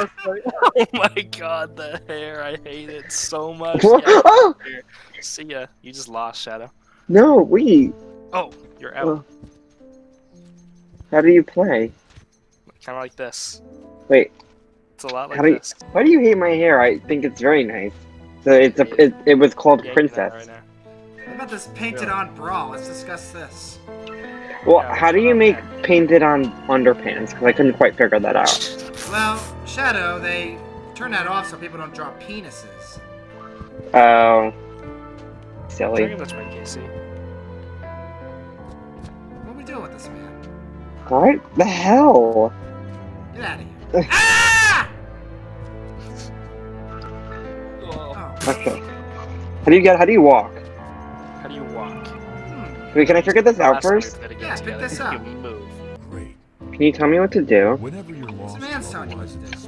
was funny. Oh my god, the hair! I hate it so much. What? Get Oh! See ya. You just lost Shadow. No, we. Oh, you're out. Oh. How do you play? Kind of like this. Wait, It's a lot like How do you- this. why do you hate my hair? I think it's very nice. So it's a it, it was called Yeah, you can have it Princess. right now. What about this painted on bra? Let's discuss this. Well, Yeah, how do you make bad. painted on underpants? Because I couldn't quite figure that out. Well, Shadow, they turn that off so people don't draw penises. Oh, I silly. think that's my Casey. What are we doing with this man? What the hell? Get out of here. ah! Oh. Okay. How do you get? How do you walk? how do you walk? Hmm. Wait, can I figure this out Last time we first? Yeah, against pick this you up. move. Great. Can you tell me what to do? Whenever you're lost man's telling you what to in despair,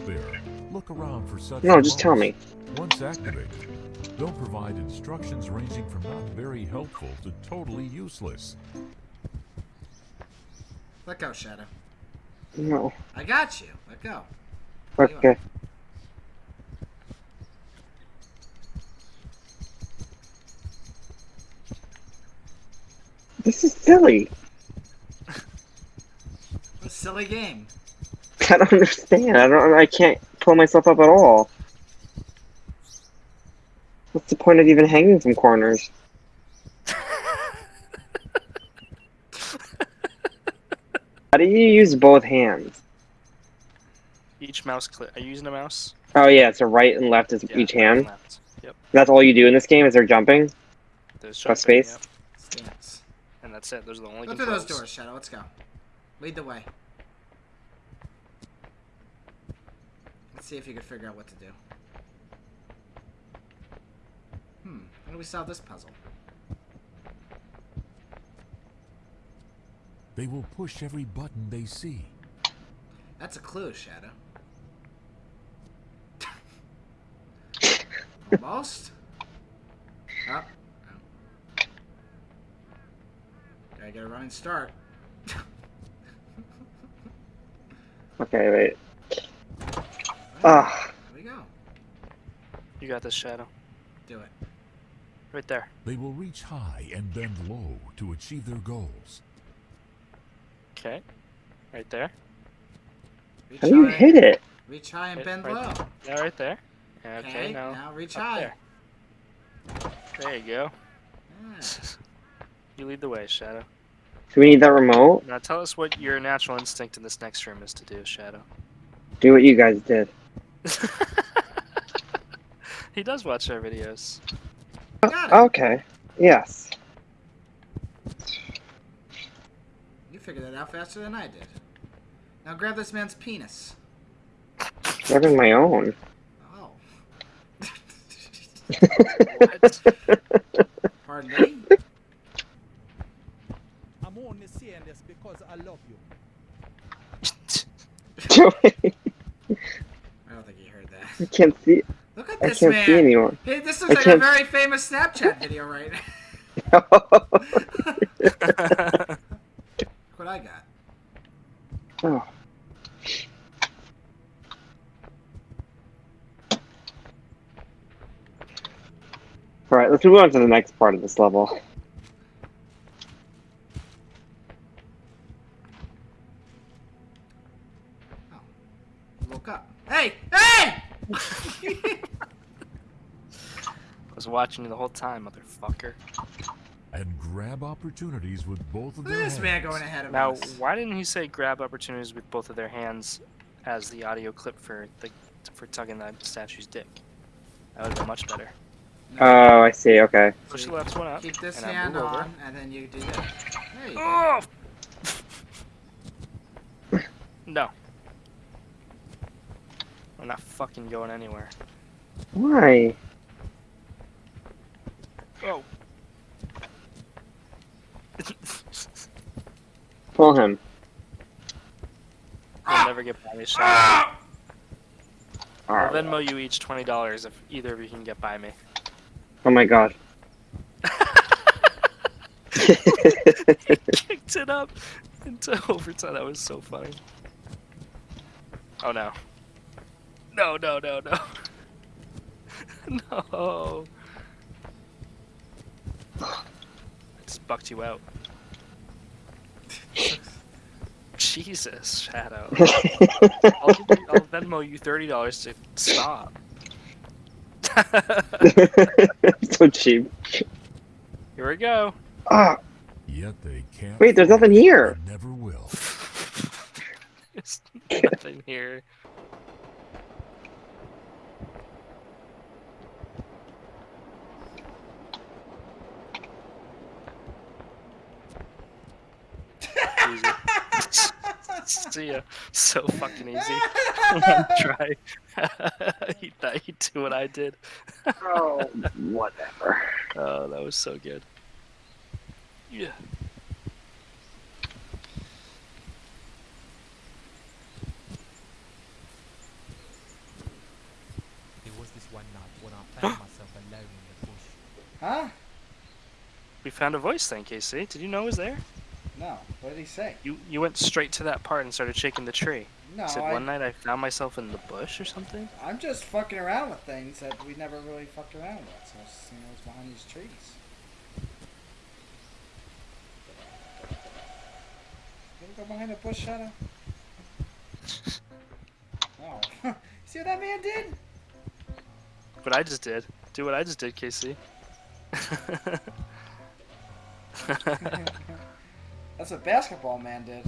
look around for such No, just tell me. moments. Once activated, they'll provide instructions ranging from not very helpful to totally useless. Let go, Shadow. No. I got you. Let go. Okay. This is silly. What a silly game. I don't understand. I don't. I can't pull myself up at all. What's the point of even hanging from corners? How do you use both hands? Each mouse click. Are you using a mouse? Oh yeah, so right and left is Yeah, each right and hand. left. Yep. That's all you do in this game. Is there jumping? There's Press space? yep, Stinks. and that's it. Those are the only Go through those doors, Shadow. Let's go. Lead the way. See if you can figure out what to do. Hmm. How do we solve this puzzle? They will push every button they see. That's a clue, Shadow. Almost. Up. Oh. Gotta get a running start. Okay, wait. Ah, Here we go. You got this, Shadow. Do it. Right there. They will reach high and bend low to achieve their goals. Okay. Right there. Reach how do you high, hit it? Reach high and Hit bend right low. Yeah, right there. Okay, Okay, now, now reach high. There. there you go. Yeah. You lead the way, Shadow. Do we need that remote? Now tell us what your natural instinct in this next room is to do, Shadow. Do what you guys did. He does watch our videos. Oh, Got. Okay. Yes. You figured that out faster than I did. Now grab this man's penis. Grabbing my own. Oh. What? Pardon me? I'm only saying this because I love you. Joey, I don't think he heard I can't see. Look at this I can't man. see anymore. Hey, this is I like a can't- very famous Snapchat video right now. What I got. oh. All right, let's move on to the next part of this level. Woke up. Hey! Hey! I was watching you the whole time, motherfucker. And grab opportunities with both of Look at their this man going ahead of Now, us. why didn't he say grab opportunities with both of their hands as the audio clip for the for tugging that statue's dick? That would have been much better. Oh, I see. Okay. Push the left one up. Keep this and hand on, over. and then you do that. There you go. Oh! no. I'm not fucking going anywhere. Why? Oh. Pull him. You'll never get by me. All I'll right. Venmo you each twenty dollars if either of you can get by me. Oh my god. Kicked it up into overtime. That was so funny. Oh no. No, no, no, no. no. I just bucked you out. Jesus, Shadow. I'll, give you, I'll Venmo you thirty dollars to stop. so cheap. Here we go. Ah, Yet they can't. wait, there's nothing here. Never will. There's nothing here. Easy. See ya. So fucking easy. One try. he thought he'd do what I did. Oh, whatever. Oh, that was so good. Yeah. There was this one night when I found myself alone in the bush. Huh? We found a voice thing, Casey. Did you know it was there? No. What did he say? You you went straight to that part and started shaking the tree. No, Said I, one night I found myself in the bush or something. I'm just fucking around with things that we never really fucked around with. So I was just seeing what's behind these trees. You ever go behind a bush, Shadow? Oh. See what that man did? What I just did. Do what I just did, Casey. That's what basketball man did.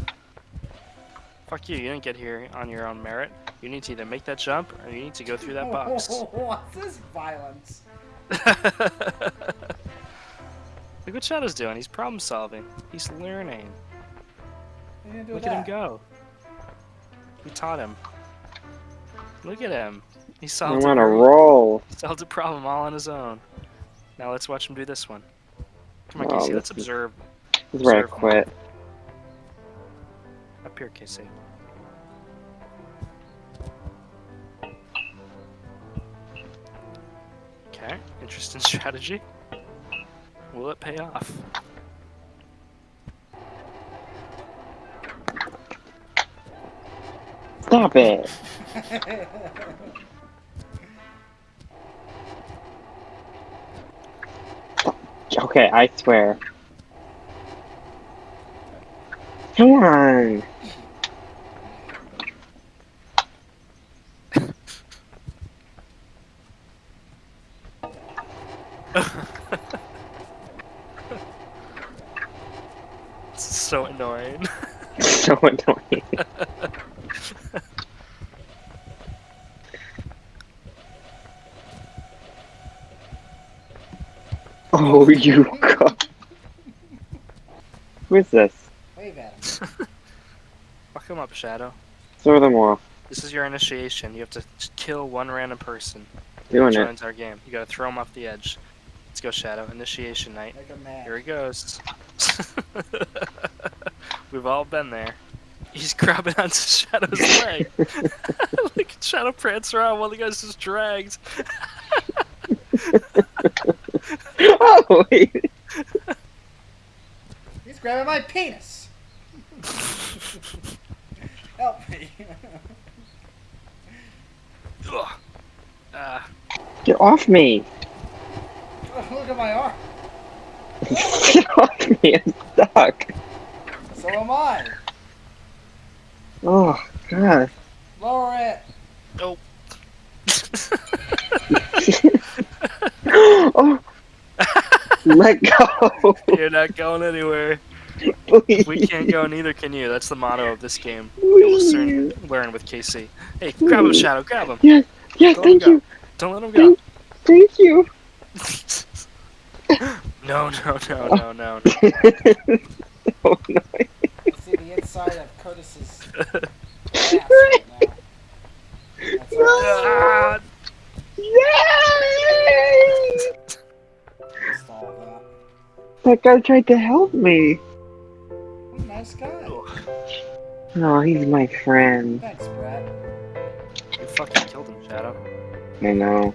Fuck you, you didn't get here on your own merit. You need to either make that jump or you need to go through that box. What's this violence? Look what Shadow's doing. He's problem solving. He's learning. You didn't do Look that. at him go. We taught him. Look at him. He solved, on a, a roll. solved a problem all on his own. Now let's watch him do this one. Come on, Wow, Casey. Let's this is- observe. This is where I Observe. quit. Up here, Casey. Okay, interesting strategy. Will it pay off? Stop it. Okay, I swear. Come on. It's so annoying. so annoying. Oh, you go. Who is this? Wave at him. Fuck him up, Shadow. Throw them off. This is your initiation. You have to kill one random person. Doing Which it. joins our game. You gotta throw him off the edge. Let's go, Shadow. Initiation night. Make him. Here he goes. We've all been there. He's grabbing onto Shadow's leg. Look at Shadow prance around while the guy's just dragged. oh, wait. He's grabbing my penis. Help me. Ugh. Ah, Get off me. Look at my arm. Get off me. I'm stuck. So am I. Oh, God. Lower it. oh. oh. Let go. You're not going anywhere. Please. We can't go, neither can you. That's the motto of this game. You'll soon learn with Casey. Hey, grab him, Shadow. Grab him. Yes, yes, Don't him thank you. Don't let him go. Thank, thank you. no, no, no, no, no. oh, no. Let's see the inside of Curtis's ass right now. That's all. Ah, Yay! That. That guy tried to help me. What nice guy. Oh, he's my friend. Thanks, Brad. you fucking killed him, Shadow. I know.